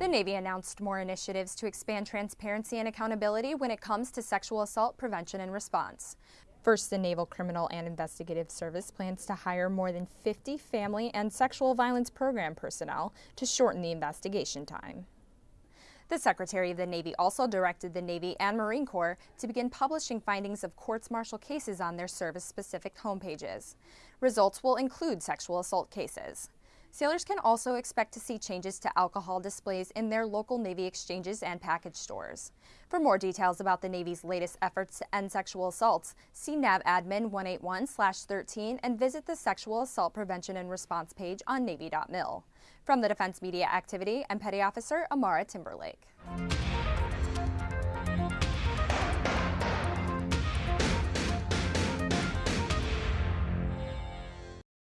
The Navy announced more initiatives to expand transparency and accountability when it comes to sexual assault prevention and response. First, the Naval Criminal and Investigative Service plans to hire more than 50 family and sexual violence program personnel to shorten the investigation time. The Secretary of the Navy also directed the Navy and Marine Corps to begin publishing findings of courts-martial cases on their service-specific homepages. Results will include sexual assault cases. Sailors can also expect to see changes to alcohol displays in their local Navy exchanges and package stores. For more details about the Navy's latest efforts to end sexual assaults, see NAVADMIN 181-13 and visit the Sexual Assault Prevention and Response page on Navy.mil. From the Defense Media Activity, I'm Petty Officer Amara Timberlake.